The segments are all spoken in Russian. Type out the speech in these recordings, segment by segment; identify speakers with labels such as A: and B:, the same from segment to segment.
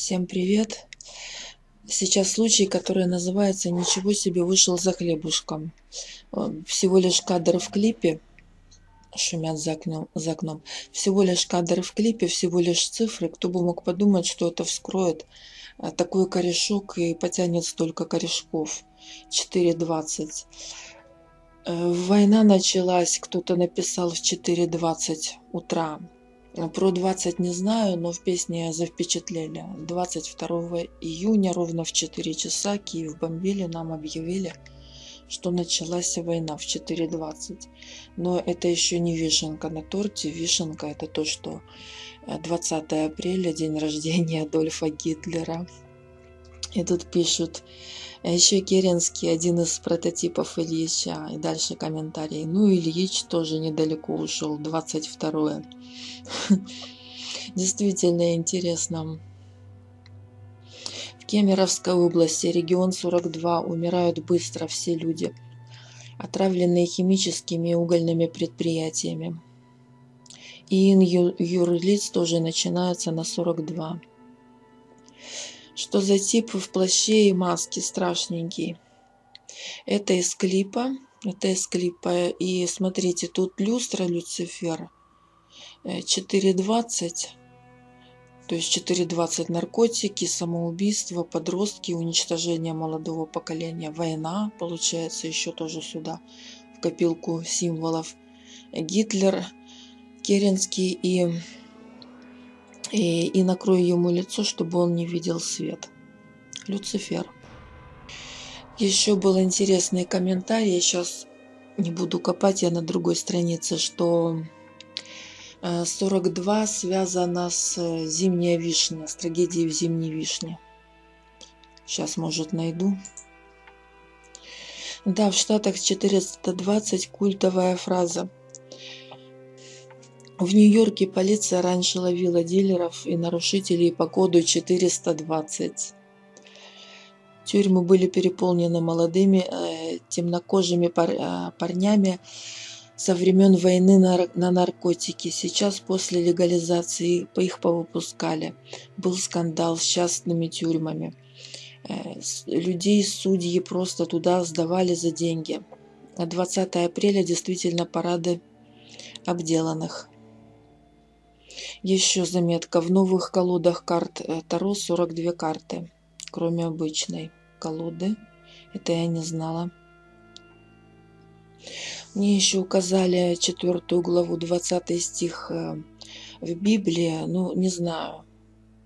A: Всем привет! Сейчас случай, который называется «Ничего себе вышел за хлебушком». Э, всего лишь кадр в клипе, шумят за окном, за окном. Всего лишь кадр в клипе, всего лишь цифры. Кто бы мог подумать, что это вскроет э, такой корешок и потянет столько корешков. 4.20. Э, война началась, кто-то написал в 4.20 утра. Про 20 не знаю, но в песне завпечатлели. 22 июня ровно в 4 часа Киев бомбили, нам объявили, что началась война в 4.20. Но это еще не вишенка на торте. Вишенка это то, что 20 э, апреля, день рождения Адольфа Гитлера. И тут пишут, а еще Керенский один из прототипов Ильича. И дальше комментарий. Ну, Ильич тоже недалеко ушел, 22 Действительно интересно. В Кемеровской области, регион 42, умирают быстро все люди, отравленные химическими и угольными предприятиями. И юрлиц тоже начинается на 42. Что за тип в плаще и маске страшненький? Это из клипа. Это из клипа. И смотрите, тут люстра Люцифера 4.20. То есть 4.20 наркотики, самоубийство, подростки, уничтожение молодого поколения, война, получается, еще тоже сюда, в копилку символов. Гитлер, Керенский и и, и накрою ему лицо, чтобы он не видел свет. Люцифер. Еще был интересный комментарий, я сейчас не буду копать, я на другой странице, что 42 э, связано с э, зимней вишней, с трагедией в зимней вишне. Сейчас, может, найду. Да, в Штатах 420 культовая фраза – в Нью-Йорке полиция раньше ловила дилеров и нарушителей по коду 420. Тюрьмы были переполнены молодыми э, темнокожими пар, э, парнями со времен войны на, на наркотики. Сейчас после легализации их повыпускали. Был скандал с частными тюрьмами. Э, людей судьи просто туда сдавали за деньги. 20 апреля действительно парады обделанных. Еще заметка. В новых колодах карт э, Таро 42 карты, кроме обычной колоды. Это я не знала. Мне еще указали четвертую главу, 20 стих э, в Библии. Ну, не знаю,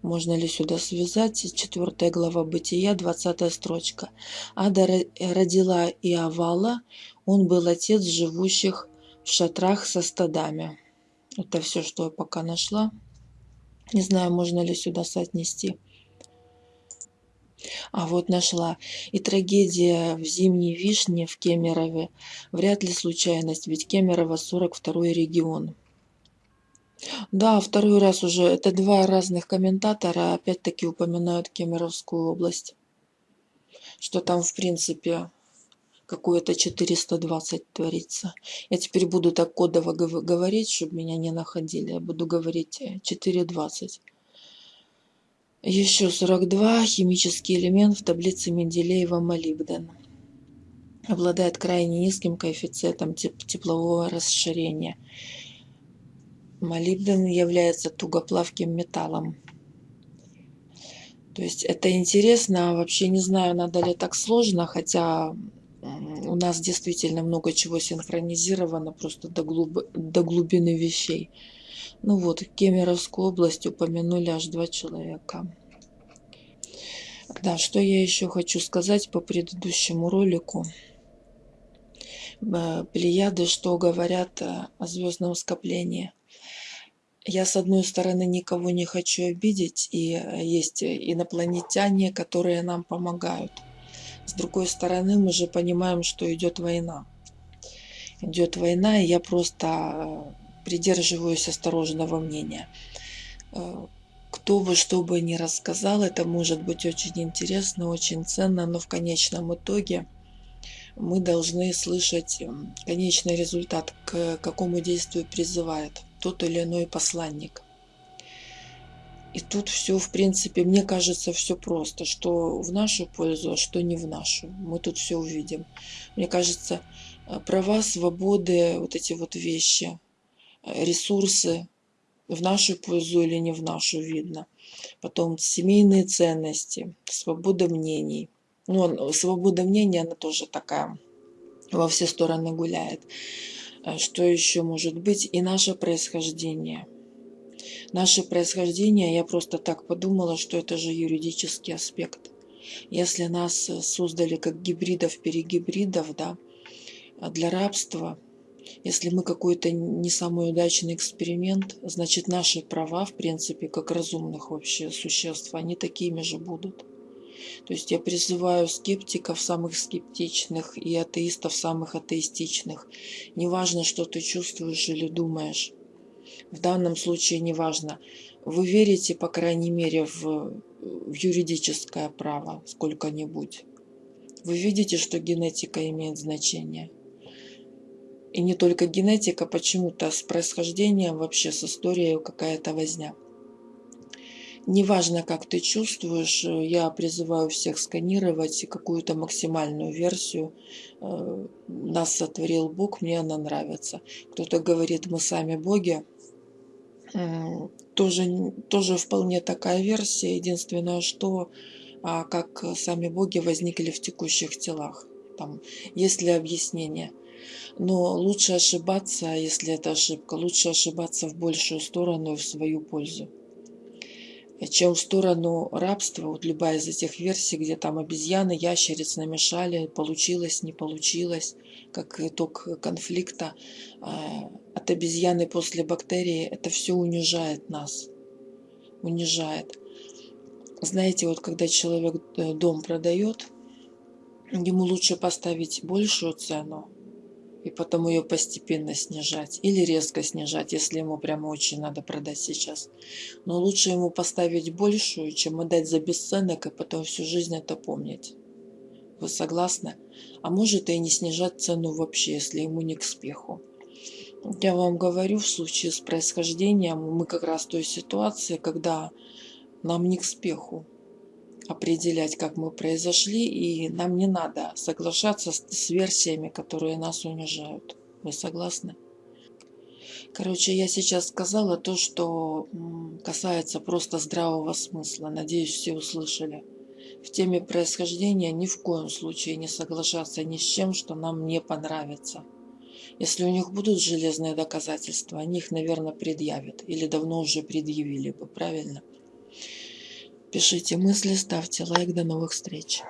A: можно ли сюда связать. Четвертая глава Бытия, 20 строчка. Ада родила Иовала, он был отец живущих в шатрах со стадами. Это все, что я пока нашла. Не знаю, можно ли сюда соотнести. А вот нашла. И трагедия в зимней вишне в Кемерове. Вряд ли случайность, ведь Кемерово 42 регион. Да, второй раз уже. Это два разных комментатора опять-таки упоминают Кемеровскую область. Что там, в принципе, какое-то 420 творится. Я теперь буду так кодово говорить, чтобы меня не находили. Я буду говорить 420. Э, Еще 42. Химический элемент в таблице Менделеева молибден. Обладает крайне низким коэффициентом теплового расширения. Молибден является тугоплавким металлом. То есть это интересно, вообще не знаю, надо ли так сложно, хотя у нас действительно много чего синхронизировано просто до, глуб... до глубины вещей. Ну вот, Кемеровскую область упомянули аж два человека. Да, что я еще хочу сказать по предыдущему ролику. Э, Плеяды, что говорят о звездном скоплении. Я, с одной стороны, никого не хочу обидеть, и есть инопланетяне, которые нам помогают – с другой стороны, мы же понимаем, что идет война. Идет война, и я просто э, придерживаюсь осторожного мнения. Э, кто бы что бы ни рассказал, это может быть очень интересно, очень ценно, но в конечном итоге мы должны слышать конечный результат, к какому действию призывает тот или иной посланник. И тут все, в принципе, мне кажется, все просто, что в нашу пользу, а что не в нашу. Мы тут все увидим. Мне кажется, э, права, свободы, вот эти вот вещи, э, ресурсы в нашу пользу или не в нашу видно. Потом семейные ценности, свобода мнений. Ну, свобода мнения, она тоже такая во все стороны гуляет. Э, что еще может быть? И наше происхождение – Наше происхождение, я просто так подумала, что это же юридический аспект. Если нас э, создали как гибридов-перегибридов, да, а для рабства, если мы какой-то не самый удачный эксперимент, значит наши права, в принципе, как разумных вообще существ, они такими же будут. То есть я призываю скептиков самых скептичных и атеистов самых атеистичных. Неважно, что ты чувствуешь или думаешь в данном случае неважно. Вы верите, по крайней мере, в, в юридическое право сколько-нибудь. Вы видите, что генетика имеет значение. И не только генетика, почему-то с происхождением, вообще с историей какая-то возня. Неважно, как ты чувствуешь, я призываю всех сканировать какую-то максимальную версию. Э, нас сотворил Бог, мне она нравится. Кто-то говорит, мы сами боги тоже, тоже вполне такая версия. Единственное, что а, как сами боги возникли в текущих телах. Там есть ли объяснение. Но лучше ошибаться, если это ошибка, лучше ошибаться в большую сторону и в свою пользу чем в сторону рабства. Вот любая из этих версий, где там обезьяны, ящериц намешали, получилось, не получилось, как итог конфликта а, от обезьяны после бактерии, это все унижает нас. Унижает. Знаете, вот когда человек э, дом продает, ему лучше поставить большую цену, и потом ее постепенно снижать или резко снижать, если ему прямо очень надо продать сейчас. Но лучше ему поставить большую, чем отдать за бесценок и потом всю жизнь это помнить. Вы согласны? А может и не снижать цену вообще, если ему не к спеху. Я вам говорю, в случае с происхождением мы как раз в той ситуации, когда нам не к спеху определять, как мы произошли, и нам не надо соглашаться с, с версиями, которые нас унижают. Вы согласны? Короче, я сейчас сказала то, что касается просто здравого смысла. Надеюсь, все услышали. В теме происхождения ни в коем случае не соглашаться ни с чем, что нам не понравится. Если у них будут железные доказательства, они их, наверное, предъявят. Или давно уже предъявили бы, правильно? Пишите мысли, ставьте лайк. До новых встреч.